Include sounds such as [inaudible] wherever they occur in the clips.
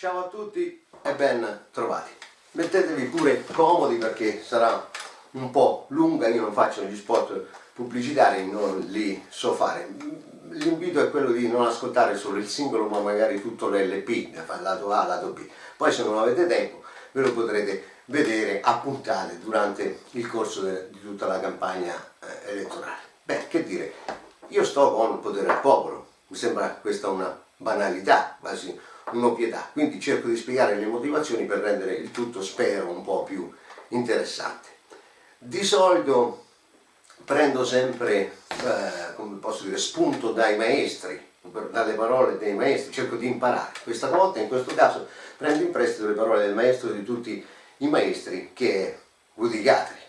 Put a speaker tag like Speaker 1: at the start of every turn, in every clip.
Speaker 1: Ciao a tutti e ben trovati. Mettetevi pure comodi perché sarà un po' lunga, io non faccio gli spot pubblicitari, non li so fare. L'invito è quello di non ascoltare solo il singolo ma magari tutto l'LP, lato A, lato B. Poi se non avete tempo ve lo potrete vedere a puntate durante il corso di tutta la campagna eh, elettorale. Beh, che dire, io sto con il potere al popolo, mi sembra questa una banalità, quasi un'ovvietà, quindi cerco di spiegare le motivazioni per rendere il tutto, spero, un po' più interessante. Di solito prendo sempre, eh, come posso dire, spunto dai maestri, dalle parole dei maestri, cerco di imparare. Questa volta, in questo caso, prendo in prestito le parole del maestro di tutti i maestri, che è Woody Guthrie.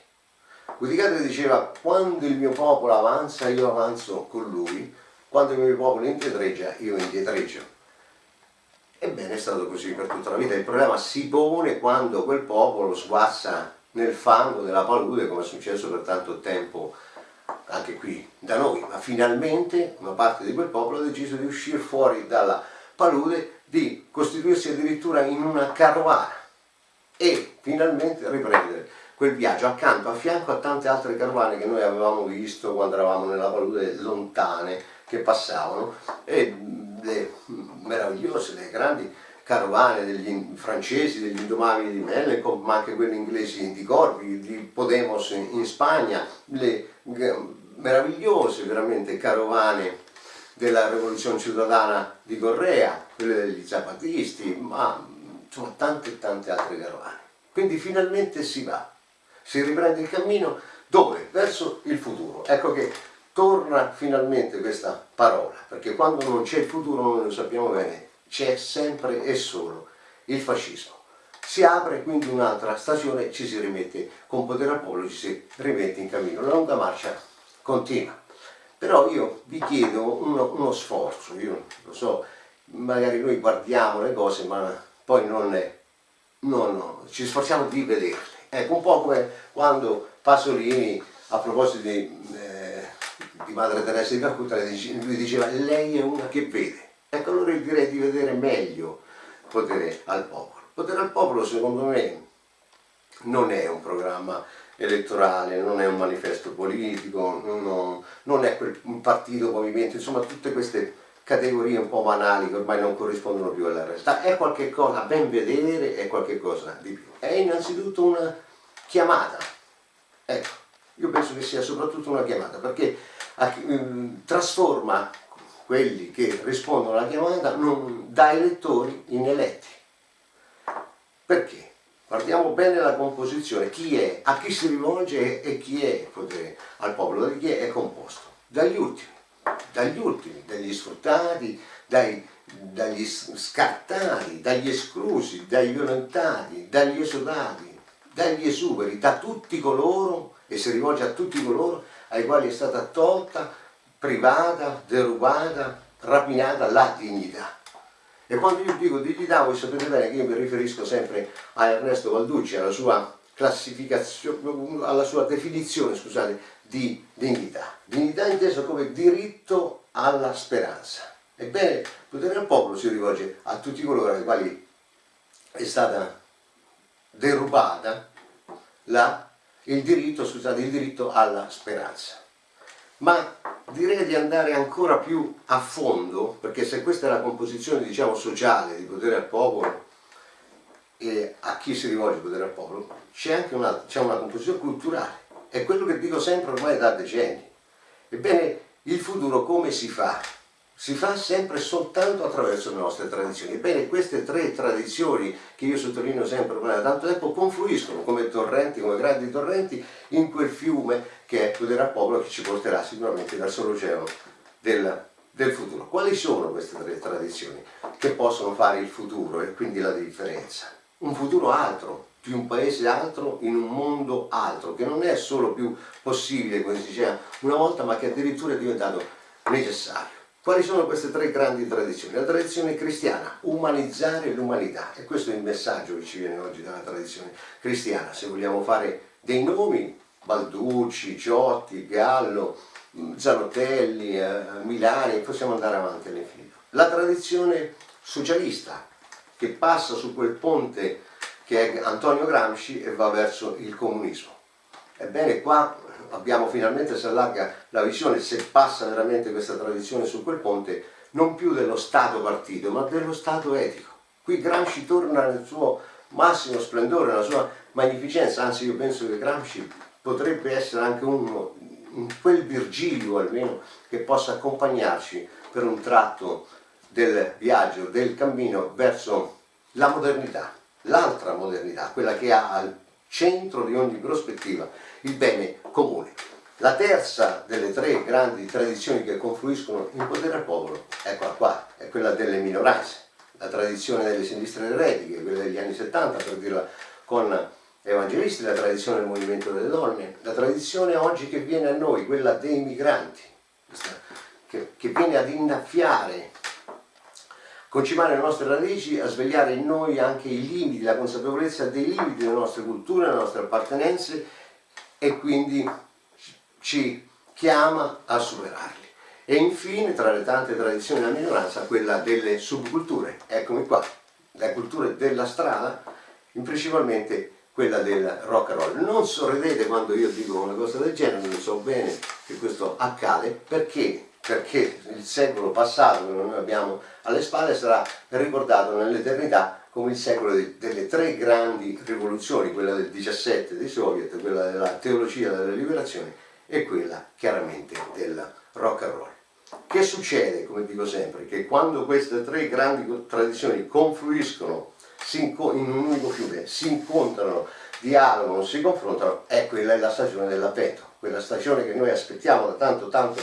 Speaker 1: Woody Guthrie diceva, quando il mio popolo avanza, io avanzo con lui, quando il mio popolo indietreggia, io indietreggio. Ebbene è stato così per tutta la vita, il problema si pone quando quel popolo sguazza nel fango della palude come è successo per tanto tempo anche qui da noi, ma finalmente una parte di quel popolo ha deciso di uscire fuori dalla palude, di costituirsi addirittura in una carovana e finalmente riprendere quel viaggio accanto, a fianco a tante altre carovane che noi avevamo visto quando eravamo nella palude lontane che passavano. E le meravigliose, le grandi carovane degli francesi, degli indomabili di Mellencamp, ma anche quelle inglesi di Corvi, di Podemos in Spagna, le meravigliose veramente carovane della rivoluzione cittadana di Correa, quelle degli zapatisti, ma insomma tante tante altre carovane. Quindi finalmente si va, si riprende il cammino dove? Verso il futuro. Ecco che torna finalmente questa parola, perché quando non c'è il futuro noi lo sappiamo bene, c'è sempre e solo il fascismo. Si apre quindi un'altra stagione, ci si rimette con potere al popolo, ci si rimette in cammino. La lunga marcia continua. Però io vi chiedo uno, uno sforzo, io lo so, magari noi guardiamo le cose ma poi non, è, no, no, ci sforziamo di vederle. Ecco, un po' come quando Pasolini, a proposito di, eh, di Madre Teresa di Calcutta, lui diceva lei è una che vede. Ecco, allora io direi di vedere meglio potere al popolo. Potere al popolo, secondo me, non è un programma elettorale, non è un manifesto politico, non, non è quel partito, movimento, insomma tutte queste categorie un po' banali che ormai non corrispondono più alla realtà, è qualcosa a ben vedere, è qualcosa di più. È innanzitutto una chiamata, ecco, io penso che sia soprattutto una chiamata, perché trasforma quelli che rispondono alla chiamata da elettori in eletti. Perché? Guardiamo bene la composizione, chi è, a chi si rivolge e chi è potere, al popolo, da chi è, è composto? Dagli ultimi dagli ultimi, dagli sfruttati, dai, dagli scartati, dagli esclusi, dagli violentati, dagli esodati, dagli esuberi, da tutti coloro, e si rivolge a tutti coloro ai quali è stata tolta, privata, derubata, rapinata la dignità. E quando io dico dignità, voi sapete bene che io mi riferisco sempre a Ernesto Valducci, alla sua classificazione, alla sua definizione, scusate, di dignità. Dignità intesa come diritto alla speranza. Ebbene, il potere del popolo si rivolge a tutti coloro ai quali è stata derubata la, il, diritto, scusate, il diritto alla speranza. Ma direi di andare ancora più a fondo, perché se questa è la composizione diciamo, sociale di potere al popolo, e a chi si rivolge il potere al popolo, c'è anche una, una composizione culturale è quello che dico sempre ormai da decenni. Ebbene, il futuro come si fa? Si fa sempre soltanto attraverso le nostre tradizioni. Ebbene, queste tre tradizioni, che io sottolineo sempre ormai da tanto tempo, confluiscono come torrenti, come grandi torrenti, in quel fiume che è al Popolo, che ci porterà sicuramente verso l'oceano del, del futuro. Quali sono queste tre tradizioni che possono fare il futuro e quindi la differenza? Un futuro altro, più un paese altro in un mondo altro, che non è solo più possibile, come si diceva una volta, ma che addirittura è diventato necessario. Quali sono queste tre grandi tradizioni? La tradizione cristiana, umanizzare l'umanità, e questo è il messaggio che ci viene oggi dalla tradizione cristiana. Se vogliamo fare dei nomi, Balducci, Ciotti, Gallo, Zanotelli, eh, Milani, possiamo andare avanti all'infinito. La tradizione socialista, che passa su quel ponte che è Antonio Gramsci e va verso il comunismo. Ebbene qua abbiamo finalmente si allarga la visione, se passa veramente questa tradizione su quel ponte, non più dello Stato partito, ma dello Stato etico. Qui Gramsci torna nel suo massimo splendore, nella sua magnificenza, anzi io penso che Gramsci potrebbe essere anche uno, quel Virgilio almeno, che possa accompagnarci per un tratto del viaggio, del cammino verso la modernità, l'altra modernità, quella che ha centro di ogni prospettiva il bene comune. La terza delle tre grandi tradizioni che confluiscono in potere al popolo, eccola qua, è quella delle minoranze, la tradizione delle sinistre eretiche, quella degli anni 70 per dirla con evangelisti, la tradizione del movimento delle donne, la tradizione oggi che viene a noi, quella dei migranti, che, che viene ad innaffiare, concimare le nostre radici, a svegliare in noi anche i limiti, la consapevolezza dei limiti delle nostre culture, delle nostre appartenenze e quindi ci chiama a superarli. E infine, tra le tante tradizioni della minoranza, quella delle subculture. Eccomi qua, le culture della strada, principalmente quella del rock and roll. Non sorridete quando io dico una cosa del genere, non so bene che questo accade, perché? Perché il secolo passato che noi abbiamo alle spalle sarà ricordato nell'eternità come il secolo delle tre grandi rivoluzioni, quella del 17 dei soviet, quella della teologia della liberazione e quella chiaramente del rock and roll. Che succede, come dico sempre, che quando queste tre grandi tradizioni confluiscono in un unico fiume, si incontrano, dialogano, si confrontano, è quella è la stagione dell'avvento, quella stagione che noi aspettiamo da tanto tanto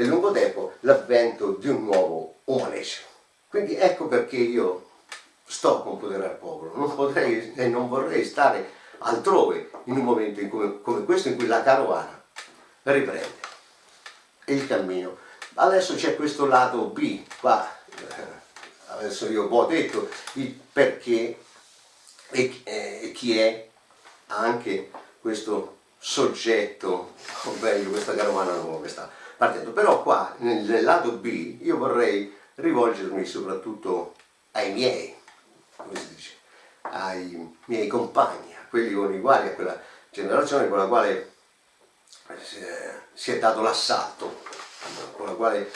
Speaker 1: e lungo tempo, l'avvento di un nuovo umanesimo. Quindi ecco perché io sto con potere al popolo, non potrei e non vorrei stare altrove in un momento in cui, come questo in cui la carovana riprende il cammino. Adesso c'è questo lato B, qua, eh, adesso io ho detto il perché e, e chi è anche questo soggetto, o meglio questa carovana nuova che sta partendo. Però qua nel, lato B io vorrei rivolgermi soprattutto ai miei, come si dice, ai miei compagni, a quelli con i quali, a quella generazione con la quale si è dato l'assalto, con la quale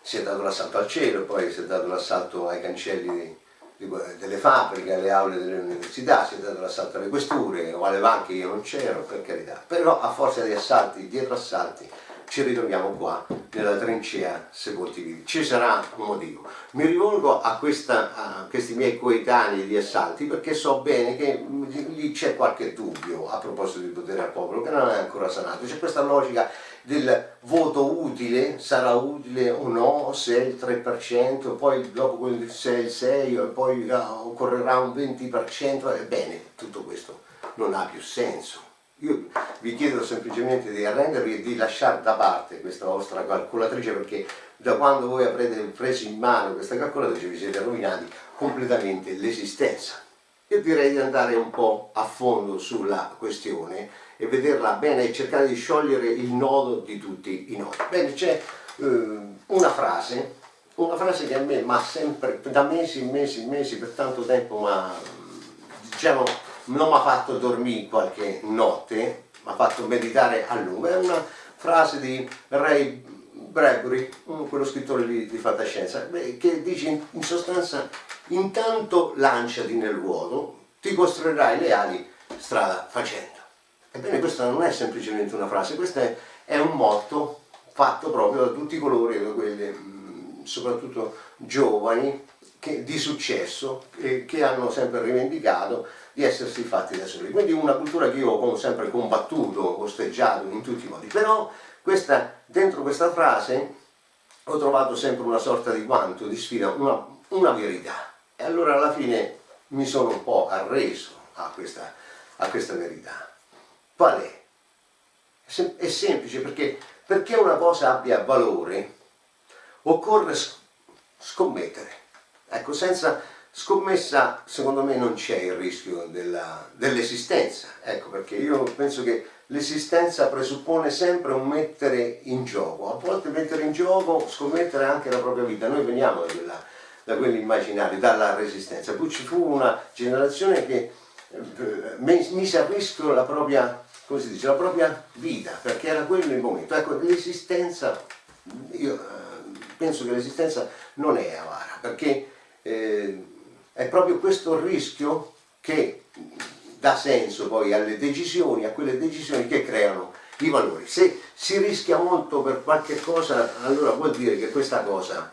Speaker 1: si è dato l'assalto al cielo, poi si è dato l'assalto ai cancelli delle fabbriche, alle aule delle università, si è dato l'assalto alle questure o alle banche, io non c'ero, per carità, però a forza di assalti, dietro assalti, ci ritroviamo qua nella trincea sepolti vivi. Ci sarà un motivo. Mi rivolgo a, questa, a, questi miei coetanei di assalti perché so bene che lì c'è qualche dubbio a proposito di potere al popolo che non è ancora sanato. C'è questa logica del voto utile, sarà utile o no, se è il 3%, poi dopo se è il 6%, poi occorrerà un 20%, ebbene tutto questo non ha più senso io vi chiedo semplicemente di arrendervi e di lasciare da parte questa vostra calcolatrice perché da quando voi avrete preso in mano questa calcolatrice vi siete rovinati completamente l'esistenza. Io direi di andare un po' a fondo sulla questione e vederla bene e cercare di sciogliere il nodo di tutti i nodi. Bene, c'è eh, una frase, una frase che a me ma sempre, da mesi, mesi, mesi, per tanto tempo, ma diciamo non mi ha fatto dormire qualche notte, mi ha fatto meditare a lungo. È una frase di Ray Bradbury, quello scrittore di, di fantascienza, che dice in sostanza intanto lanciati nel vuoto, ti costruirai le ali strada facendo. Ebbene questa non è semplicemente una frase, questo è, è un motto fatto proprio da tutti coloro, quelli soprattutto giovani, che, di successo, che, che hanno sempre rivendicato di essersi fatti da soli. Quindi una cultura che io ho sempre combattuto, osteggiato in tutti i modi. Però questa, dentro questa frase ho trovato sempre una sorta di guanto, di sfida, una, una verità. E allora alla fine mi sono un po' arreso a questa, a questa verità. Qual è? È semplice perché perché una cosa abbia valore occorre scommettere. Ecco, senza Scommessa, secondo me, non c'è il rischio dell'esistenza, dell ecco perché io penso che l'esistenza presuppone sempre un mettere in gioco, a volte mettere in gioco, scommettere anche la propria vita. Noi veniamo da da quelli immaginari, dalla resistenza. Poi ci fu una generazione che eh, mise a rischio la propria, come si dice, la propria vita, perché era quello il momento. Ecco, l'esistenza, io eh, penso che l'esistenza non è avara, perché eh, è proprio questo rischio che dà senso poi alle decisioni, a quelle decisioni che creano i valori. Se si rischia molto per qualche cosa, allora vuol dire che questa cosa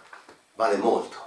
Speaker 1: vale molto.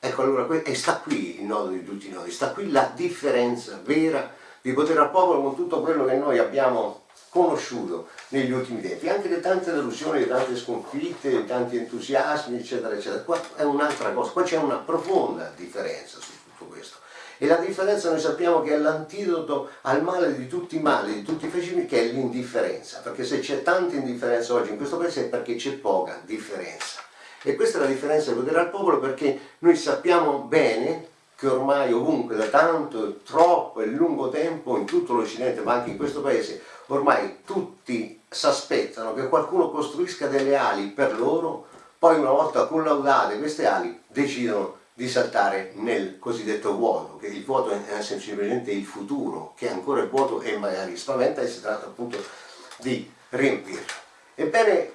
Speaker 1: Ecco allora, e sta qui il nodo di tutti noi, sta qui la differenza vera di potere al popolo con tutto quello che noi abbiamo conosciuto negli ultimi tempi, anche le tante delusioni, le tante sconfitte, tanti entusiasmi, eccetera, eccetera. Qua è un'altra cosa, qua c'è una profonda differenza su tutto questo. E la differenza noi sappiamo che è l'antidoto al male di tutti i mali, di tutti i fascismi, che è l'indifferenza. Perché se c'è tanta indifferenza oggi in questo paese è perché c'è poca differenza. E questa è la differenza di potere al popolo perché noi sappiamo bene che ormai ovunque da tanto, troppo e lungo tempo in tutto l'Occidente ma anche in questo paese ormai tutti si aspettano che qualcuno costruisca delle ali per loro poi una volta collaudate queste ali decidono di saltare nel cosiddetto vuoto, che il vuoto è semplicemente il futuro, che ancora è vuoto e magari spaventa e si tratta appunto di riempirlo. Ebbene,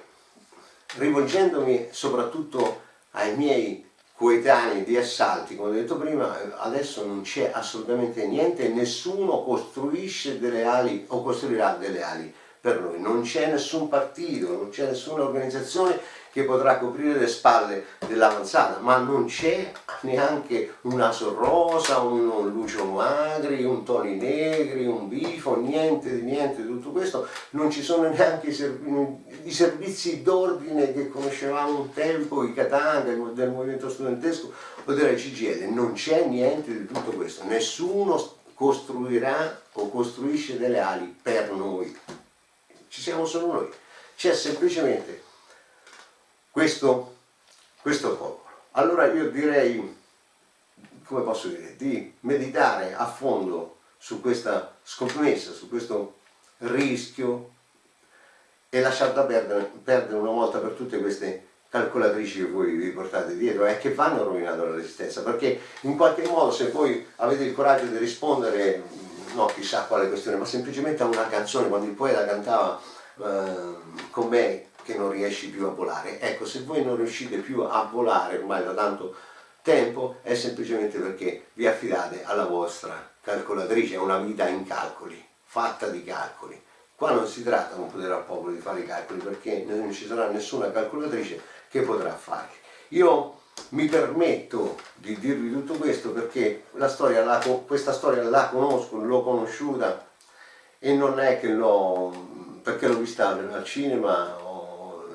Speaker 1: rivolgendomi soprattutto ai miei coetanei di assalti, come ho detto prima, adesso non c'è assolutamente niente, nessuno costruisce delle ali o costruirà delle ali per noi, non c'è nessun partito, non c'è nessuna organizzazione che potrà coprire le spalle dell'avanzata, ma non c'è neanche un Aso Rosa, un Lucio Magri, un Toni Negri, un Bifo, niente di niente di tutto questo, non ci sono neanche i, serv i servizi d'ordine che conoscevamo un tempo, i Katanga, del movimento studentesco o della CGL, non c'è niente di tutto questo, nessuno costruirà o costruisce delle ali per noi, ci siamo solo noi, c'è semplicemente questo, questo popolo. Allora io direi, come posso dire, di meditare a fondo su questa scommessa, su questo rischio e lasciarla perdere, perdere una volta per tutte queste calcolatrici che voi vi portate dietro e che vanno rovinando la resistenza perché in qualche modo se voi avete il coraggio di rispondere no chissà quale questione ma semplicemente a una canzone quando il poeta cantava eh, con me che non riesci più a volare. Ecco, se voi non riuscite più a volare ormai da tanto tempo è semplicemente perché vi affidate alla vostra calcolatrice, è una vita in calcoli, fatta di calcoli. Qua non si tratta con potere al popolo di fare i calcoli perché non ci sarà nessuna calcolatrice che potrà farli. Io mi permetto di dirvi tutto questo perché storia la, questa storia la conosco, l'ho conosciuta e non è che l'ho perché l'ho vista al cinema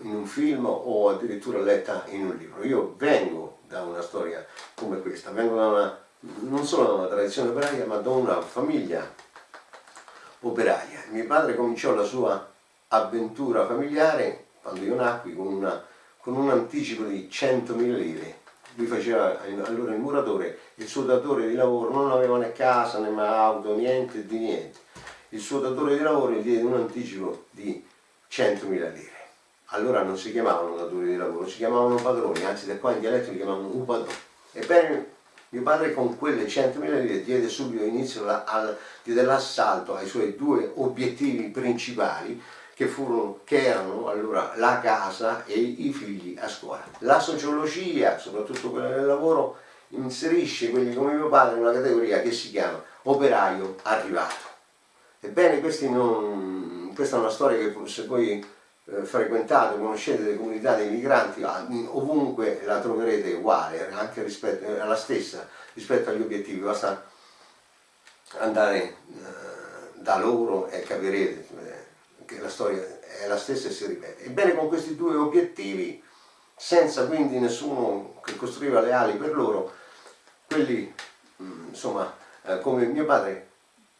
Speaker 1: in un film o addirittura letta in un libro. Io vengo da una storia come questa, vengo da una, non solo da una tradizione operaia ma da una famiglia operaia. Mio padre cominciò la sua avventura familiare quando io nacqui con, una, con un anticipo di 100.000 lire. Lui faceva allora il muratore, il suo datore di lavoro non aveva né casa né auto, niente di niente. Il suo datore di lavoro gli diede un anticipo di 100.000 lire allora non si chiamavano datori di lavoro, si chiamavano padroni, anzi da qua in dialetto li chiamavano un padrone. Ebbene, mio padre con quelle 100.000 lire diede subito inizio all'assalto ai suoi due obiettivi principali che, furono, che erano allora la casa e i figli a scuola. La sociologia, soprattutto quella del lavoro, inserisce quelli come mio padre in una categoria che si chiama operaio arrivato. Ebbene, non, questa è una storia che se poi eh, frequentato, conoscete le comunità dei migranti, ah, ovunque la troverete uguale, anche rispetto, alla stessa rispetto agli obiettivi, basta andare eh, da loro e capirete eh, che la storia è la stessa e si ripete. Ebbene con questi due obiettivi, senza quindi nessuno che costruiva le ali per loro, quelli mm, insomma come mio padre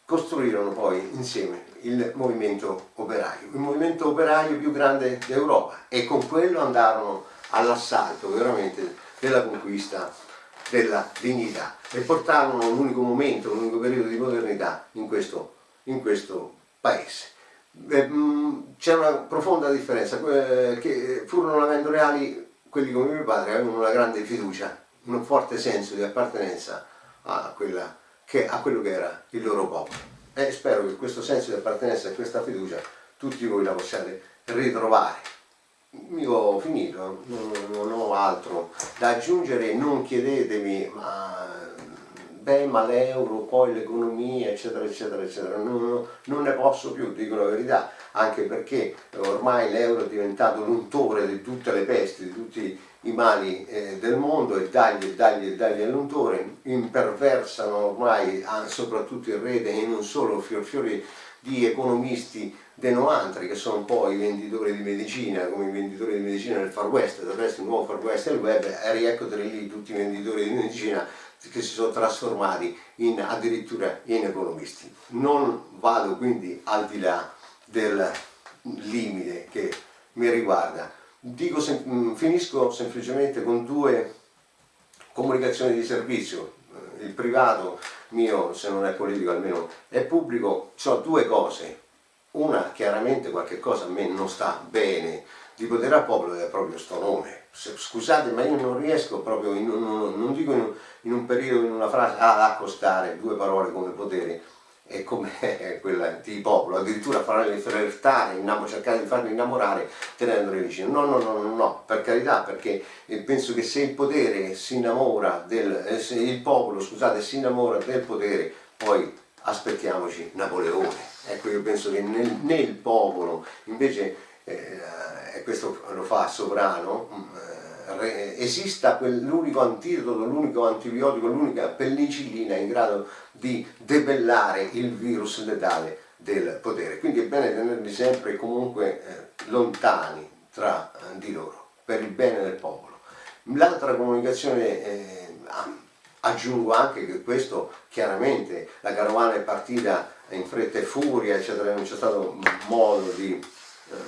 Speaker 1: costruirono poi insieme il movimento operaio, il movimento operaio più grande d'Europa e con quello andarono all'assalto veramente della conquista della dignità e portarono un unico momento, un unico periodo di modernità in questo, in questo paese. Mm, c'è una profonda differenza, che furono avendo reali quelli come mio padre avevano una grande fiducia un forte senso di appartenenza a, quella, a quello che era il loro popolo. E spero che questo senso di appartenenza e questa fiducia tutti voi la possiate ritrovare. Io ho finito, non, non ho altro da aggiungere, non chiedetemi ma ma l'euro, poi l'economia eccetera eccetera eccetera, non, non, ne posso più, dico la verità, anche perché ormai l'euro è diventato l'untore di tutte le pesti, di tutti i mali eh, del mondo e dagli e dagli e dagli all'untore, imperversano ormai soprattutto in rete e non solo fior di economisti denoantri che sono un po' i venditori di medicina, come i venditori di medicina nel Far West, del resto il nuovo Far West il web, e rieccoteli lì tutti i venditori di medicina che si sono trasformati in, addirittura in economisti. Non vado quindi al di là del limite che mi riguarda. Dico, mm, finisco semplicemente con due comunicazioni di servizio. Il privato mio, se non è politico almeno è pubblico, ho due cose. Una, chiaramente qualche cosa a me non sta bene, di potere al popolo è proprio sto nome. Scusate, ma io non riesco proprio, in un, non dico in in un, periodo, in una frase, ad accostare due parole come potere e come [laughs] quella di popolo, addirittura farli flirtare, cercare di farli innamorare tenendoli vicino. No, no, no, no, no, per carità, perché penso che se il potere si innamora del, eh, se il popolo, scusate, si innamora del potere, poi aspettiamoci Napoleone. Ecco, io penso che nel, nel popolo invece eh, questo lo fa Sovrano, mm, eh, esista l'unico antidoto, l'unico antibiotico, l'unica pellicillina in grado di debellare il virus letale del potere. Quindi è bene tenerli sempre comunque eh, lontani tra eh, di loro, per il bene del popolo. L'altra comunicazione, eh, aggiungo anche che questo chiaramente la carovana è partita in fretta e furia, eccetera, non c'è stato modo di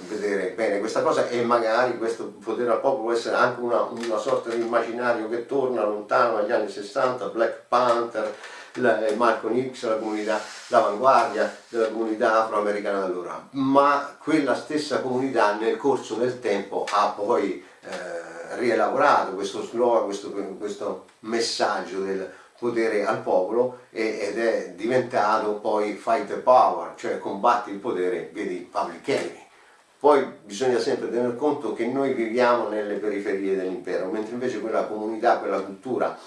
Speaker 1: vedere bene questa cosa e magari questo potere al popolo può essere anche una, una sorta di immaginario che torna lontano agli anni 60, Black Panther, la, Malcolm X, la comunità, l'avanguardia della comunità afroamericana allora, ma quella stessa comunità nel corso del tempo ha poi eh, rielaborato questo slogan, questo, questo messaggio del potere al popolo ed è diventato poi fight the power, cioè combatti il potere, vedi Public Enemy. Poi bisogna sempre tener conto che noi viviamo nelle periferie dell'impero, mentre invece quella comunità, quella cultura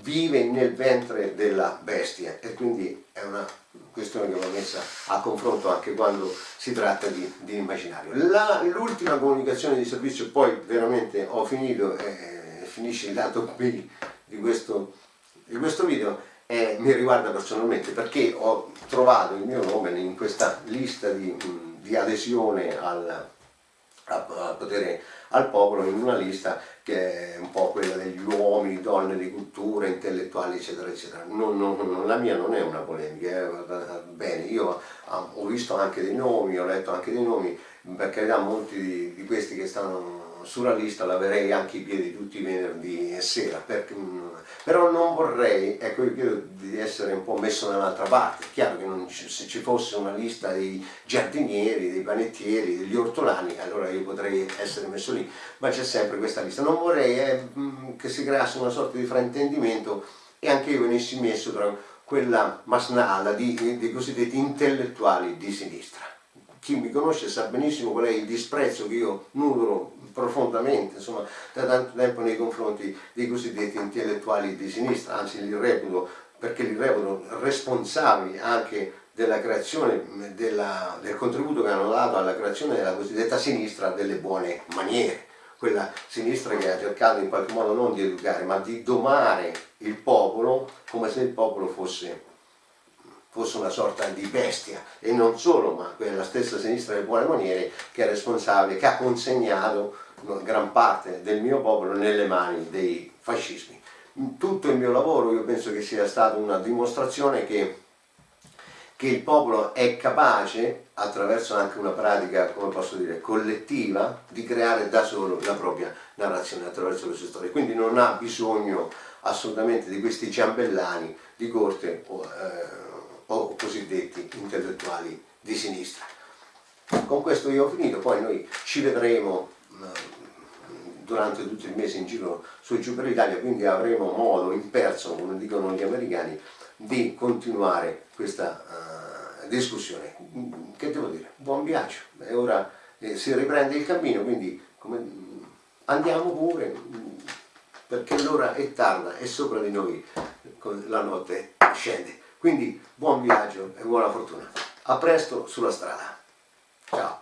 Speaker 1: vive nel ventre della bestia e quindi è una questione che va messa a confronto anche quando si tratta di, di immaginario. L'ultima comunicazione di servizio, poi veramente ho finito e finisce il lato B [laughs] di questo, di questo video, e mi riguarda personalmente perché ho trovato il mio nome in questa lista di di adesione al, al potere al popolo in una lista che è un po' quella degli uomini, donne di cultura, intellettuali eccetera eccetera. Non, non, la mia non è una polemica, eh, bene, io ho visto anche dei nomi, ho letto anche dei nomi, per carità molti di, di questi che stanno sulla lista laverei anche i piedi tutti i venerdì e sera, perché, però non vorrei, ecco io chiedo di essere un po' messo dall'altra parte, è chiaro che ci, se ci fosse una lista dei giardinieri, dei panettieri, degli ortolani, allora io potrei essere messo lì, ma c'è sempre questa lista, non vorrei eh, che si creasse una sorta di fraintendimento e anche io venissi messo tra quella masnada di, dei cosiddetti intellettuali di sinistra. Chi mi conosce sa benissimo qual è il disprezzo che io nutro profondamente insomma, da tanto tempo nei confronti dei cosiddetti intellettuali di sinistra, anzi li reputo perché li reputo responsabili anche della creazione, della, del contributo che hanno dato alla creazione della cosiddetta sinistra delle buone maniere, quella sinistra che ha cercato in qualche modo non di educare ma di domare il popolo come se il popolo fosse fosse una sorta di bestia e non solo, ma quella stessa sinistra delle buone maniere che è responsabile, che ha consegnato gran parte del mio popolo nelle mani dei fascismi. Tutto il mio lavoro io penso che sia stata una dimostrazione che, che il popolo è capace, attraverso anche una pratica, come posso dire, collettiva, di creare da solo la propria narrazione attraverso le sue storie. Quindi non ha bisogno assolutamente di questi ciambellani di corte eh, o cosiddetti intellettuali di sinistra. Con questo io ho finito, poi noi ci vedremo durante tutto il mese in giro su e giù per l'Italia, quindi avremo modo in perso, come dicono gli americani, di continuare questa uh, discussione. Che devo dire? Buon viaggio, e ora eh, si riprende il cammino, quindi come, andiamo pure, perché l'ora è tarda e sopra di noi la notte scende. Quindi buon viaggio e buona fortuna. A presto sulla strada. Ciao.